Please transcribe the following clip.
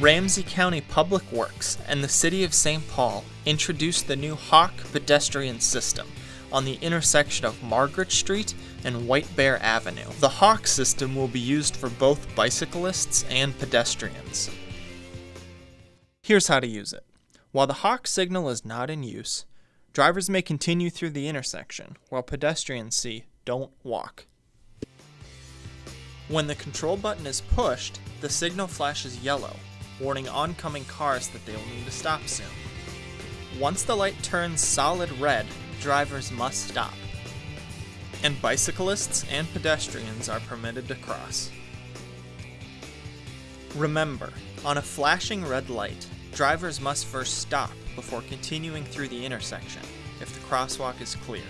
Ramsey County Public Works and the City of St. Paul introduced the new Hawk pedestrian system on the intersection of Margaret Street and White Bear Avenue. The Hawk system will be used for both bicyclists and pedestrians. Here's how to use it. While the Hawk signal is not in use, drivers may continue through the intersection, while pedestrians see don't walk. When the control button is pushed, the signal flashes yellow, warning oncoming cars that they will need to stop soon. Once the light turns solid red, drivers must stop. And bicyclists and pedestrians are permitted to cross. Remember, on a flashing red light, drivers must first stop before continuing through the intersection if the crosswalk is clear.